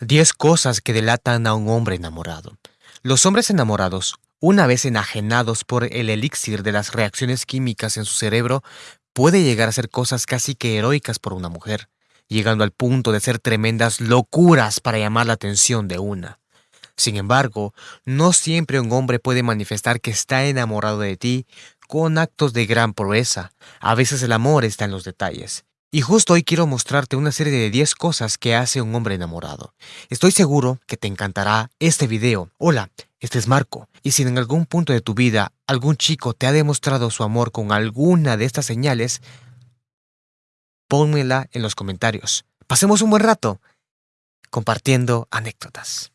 10 cosas que delatan a un hombre enamorado. Los hombres enamorados, una vez enajenados por el elixir de las reacciones químicas en su cerebro, puede llegar a hacer cosas casi que heroicas por una mujer, llegando al punto de ser tremendas locuras para llamar la atención de una. Sin embargo, no siempre un hombre puede manifestar que está enamorado de ti con actos de gran proeza. A veces el amor está en los detalles. Y justo hoy quiero mostrarte una serie de 10 cosas que hace un hombre enamorado. Estoy seguro que te encantará este video. Hola, este es Marco, y si en algún punto de tu vida algún chico te ha demostrado su amor con alguna de estas señales, pónmela en los comentarios. Pasemos un buen rato compartiendo anécdotas.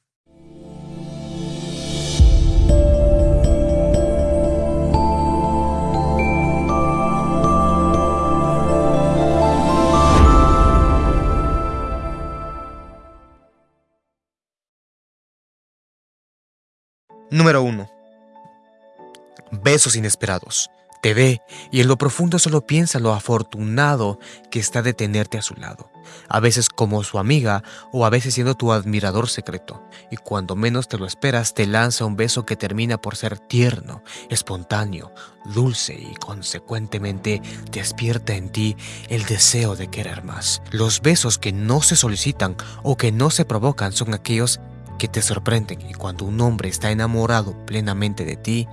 Número 1. Besos inesperados. Te ve y en lo profundo solo piensa lo afortunado que está de tenerte a su lado, a veces como su amiga o a veces siendo tu admirador secreto, y cuando menos te lo esperas te lanza un beso que termina por ser tierno, espontáneo, dulce y consecuentemente despierta en ti el deseo de querer más. Los besos que no se solicitan o que no se provocan son aquellos que te sorprenden y cuando un hombre está enamorado plenamente de ti,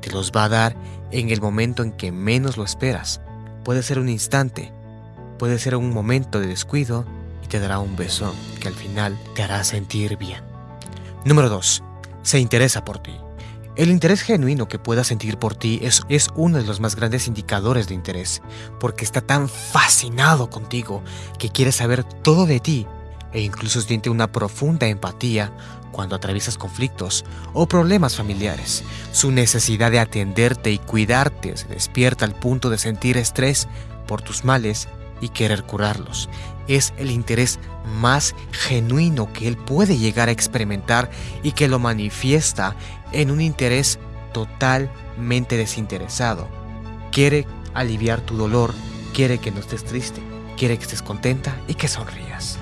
te los va a dar en el momento en que menos lo esperas. Puede ser un instante, puede ser un momento de descuido y te dará un beso que al final te hará sentir bien. Número 2. Se interesa por ti. El interés genuino que pueda sentir por ti es, es, uno de los más grandes indicadores de interés, porque está tan fascinado contigo que quiere saber todo de ti e incluso siente una profunda empatía cuando atraviesas conflictos o problemas familiares. Su necesidad de atenderte y cuidarte se despierta al punto de sentir estrés por tus males y querer curarlos. Es el interés más genuino que él puede llegar a experimentar y que lo manifiesta en un interés totalmente desinteresado. Quiere aliviar tu dolor, quiere que no estés triste, quiere que estés contenta y que sonrías.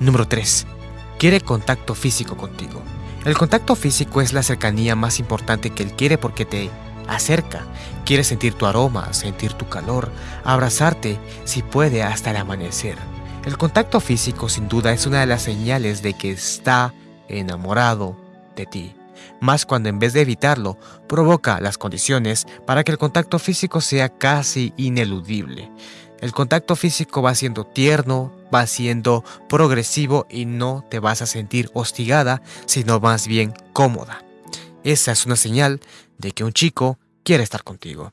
Número 3. Quiere contacto físico contigo. El contacto físico es la cercanía más importante que él quiere porque te acerca. Quiere sentir tu aroma, sentir tu calor, abrazarte, si puede, hasta el amanecer. El contacto físico sin duda es una de las señales de que está enamorado de ti. Más cuando en vez de evitarlo, provoca las condiciones para que el contacto físico sea casi ineludible. El contacto físico va siendo tierno, va siendo progresivo y no te vas a sentir hostigada, sino más bien cómoda. Esa es una señal de que un chico quiere estar contigo.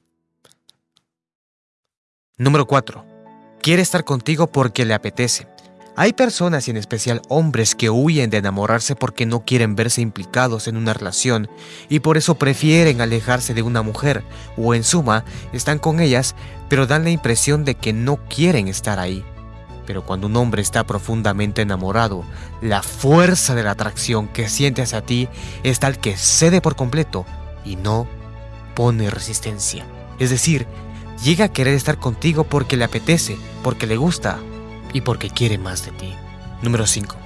Número 4. Quiere estar contigo porque le apetece. Hay personas y en especial hombres que huyen de enamorarse porque no quieren verse implicados en una relación y por eso prefieren alejarse de una mujer o en suma están con ellas pero dan la impresión de que no quieren estar ahí. Pero cuando un hombre está profundamente enamorado, la fuerza de la atracción que siente hacia ti es tal que cede por completo y no pone resistencia. Es decir, llega a querer estar contigo porque le apetece, porque le gusta y porque quiere más de ti. Número 5.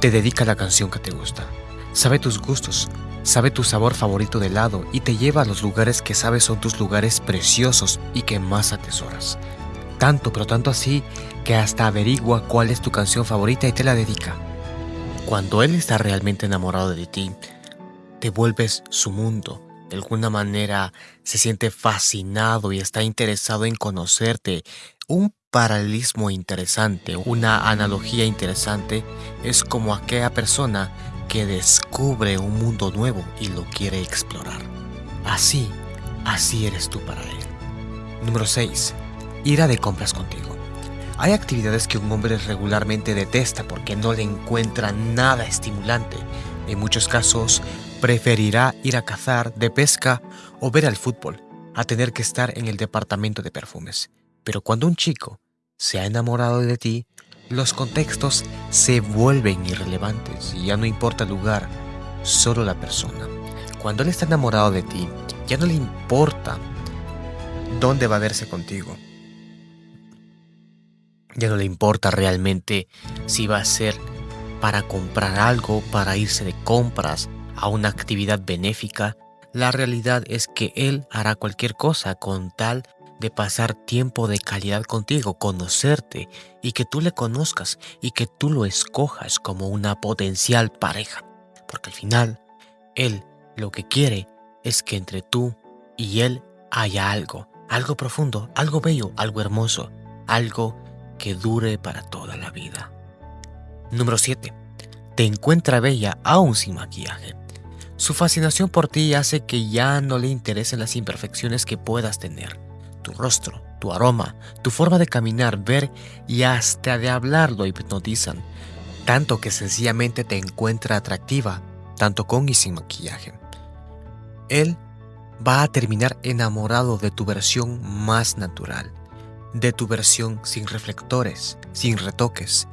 Te dedica la canción que te gusta. Sabe tus gustos, sabe tu sabor favorito de helado y te lleva a los lugares que sabes son tus lugares preciosos y que más atesoras. Tanto, pero tanto así, que hasta averigua cuál es tu canción favorita y te la dedica. Cuando él está realmente enamorado de ti, te vuelves su mundo. De alguna manera se siente fascinado y está interesado en conocerte. Un paralelismo interesante, una analogía interesante, es como aquella persona que descubre un mundo nuevo y lo quiere explorar. Así, así eres tú para él. Número 6. Ira de compras contigo. Hay actividades que un hombre regularmente detesta porque no le encuentra nada estimulante. En muchos casos, preferirá ir a cazar, de pesca o ver al fútbol, a tener que estar en el departamento de perfumes. Pero cuando un chico se ha enamorado de ti, los contextos se vuelven irrelevantes y ya no importa el lugar, solo la persona. Cuando él está enamorado de ti, ya no le importa dónde va a verse contigo. Ya no le importa realmente si va a ser para comprar algo, para irse de compras, a una actividad benéfica, la realidad es que Él hará cualquier cosa con tal de pasar tiempo de calidad contigo, conocerte y que tú le conozcas y que tú lo escojas como una potencial pareja. Porque al final, Él lo que quiere es que entre tú y Él haya algo, algo profundo, algo bello, algo hermoso, algo que dure para toda la vida. Número 7. Te encuentra bella aún sin maquillaje. Su fascinación por ti hace que ya no le interesen las imperfecciones que puedas tener. Tu rostro, tu aroma, tu forma de caminar, ver y hasta de hablar lo hipnotizan, tanto que sencillamente te encuentra atractiva, tanto con y sin maquillaje. Él va a terminar enamorado de tu versión más natural, de tu versión sin reflectores, sin retoques.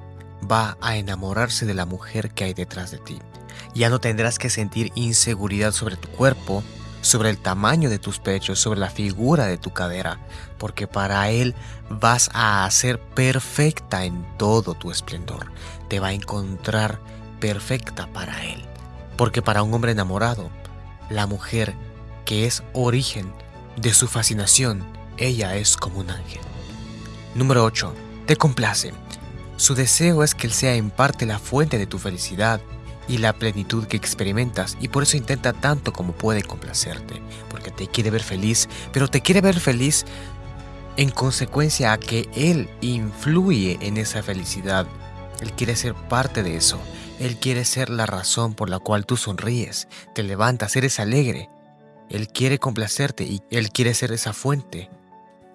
Va a enamorarse de la mujer que hay detrás de ti. Ya no tendrás que sentir inseguridad sobre tu cuerpo, sobre el tamaño de tus pechos, sobre la figura de tu cadera, porque para Él vas a ser perfecta en todo tu esplendor. Te va a encontrar perfecta para Él. Porque para un hombre enamorado, la mujer que es origen de su fascinación, ella es como un ángel. Número 8. Te complace. Su deseo es que él sea en parte la fuente de tu felicidad y la plenitud que experimentas y por eso intenta tanto como puede complacerte, porque te quiere ver feliz, pero te quiere ver feliz en consecuencia a que él influye en esa felicidad. Él quiere ser parte de eso. Él quiere ser la razón por la cual tú sonríes, te levantas, eres alegre. Él quiere complacerte y Él quiere ser esa fuente.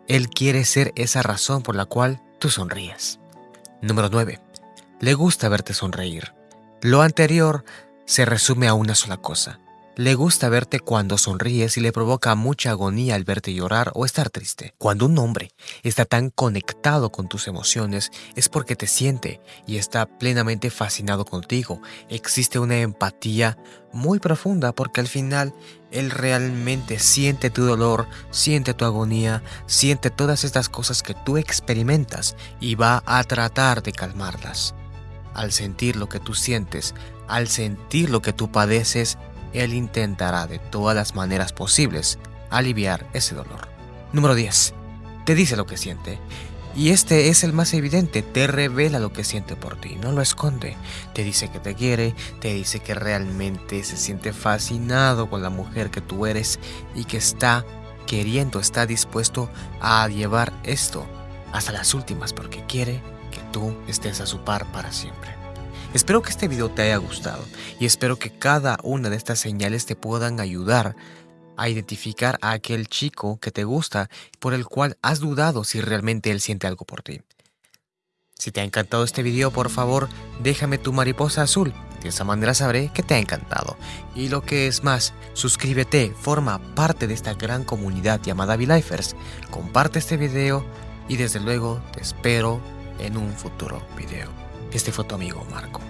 Él quiere ser esa razón por la cual tú sonríes. Número 9. Le gusta verte sonreír. Lo anterior se resume a una sola cosa. Le gusta verte cuando sonríes y le provoca mucha agonía al verte llorar o estar triste. Cuando un hombre está tan conectado con tus emociones es porque te siente y está plenamente fascinado contigo. Existe una empatía muy profunda porque al final él realmente siente tu dolor, siente tu agonía, siente todas estas cosas que tú experimentas y va a tratar de calmarlas. Al sentir lo que tú sientes, al sentir lo que tú padeces, él intentará de todas las maneras posibles aliviar ese dolor. Número 10. Te dice lo que siente. Y este es el más evidente, te revela lo que siente por ti, no lo esconde. Te dice que te quiere, te dice que realmente se siente fascinado con la mujer que tú eres y que está queriendo, está dispuesto a llevar esto hasta las últimas porque quiere que tú estés a su par para siempre. Espero que este video te haya gustado y espero que cada una de estas señales te puedan ayudar a identificar a aquel chico que te gusta por el cual has dudado si realmente él siente algo por ti. Si te ha encantado este video, por favor, déjame tu mariposa azul. De esa manera sabré que te ha encantado. Y lo que es más, suscríbete, forma parte de esta gran comunidad llamada V-Lifers. Comparte este video y desde luego te espero en un futuro video. Este fue tu amigo Marco.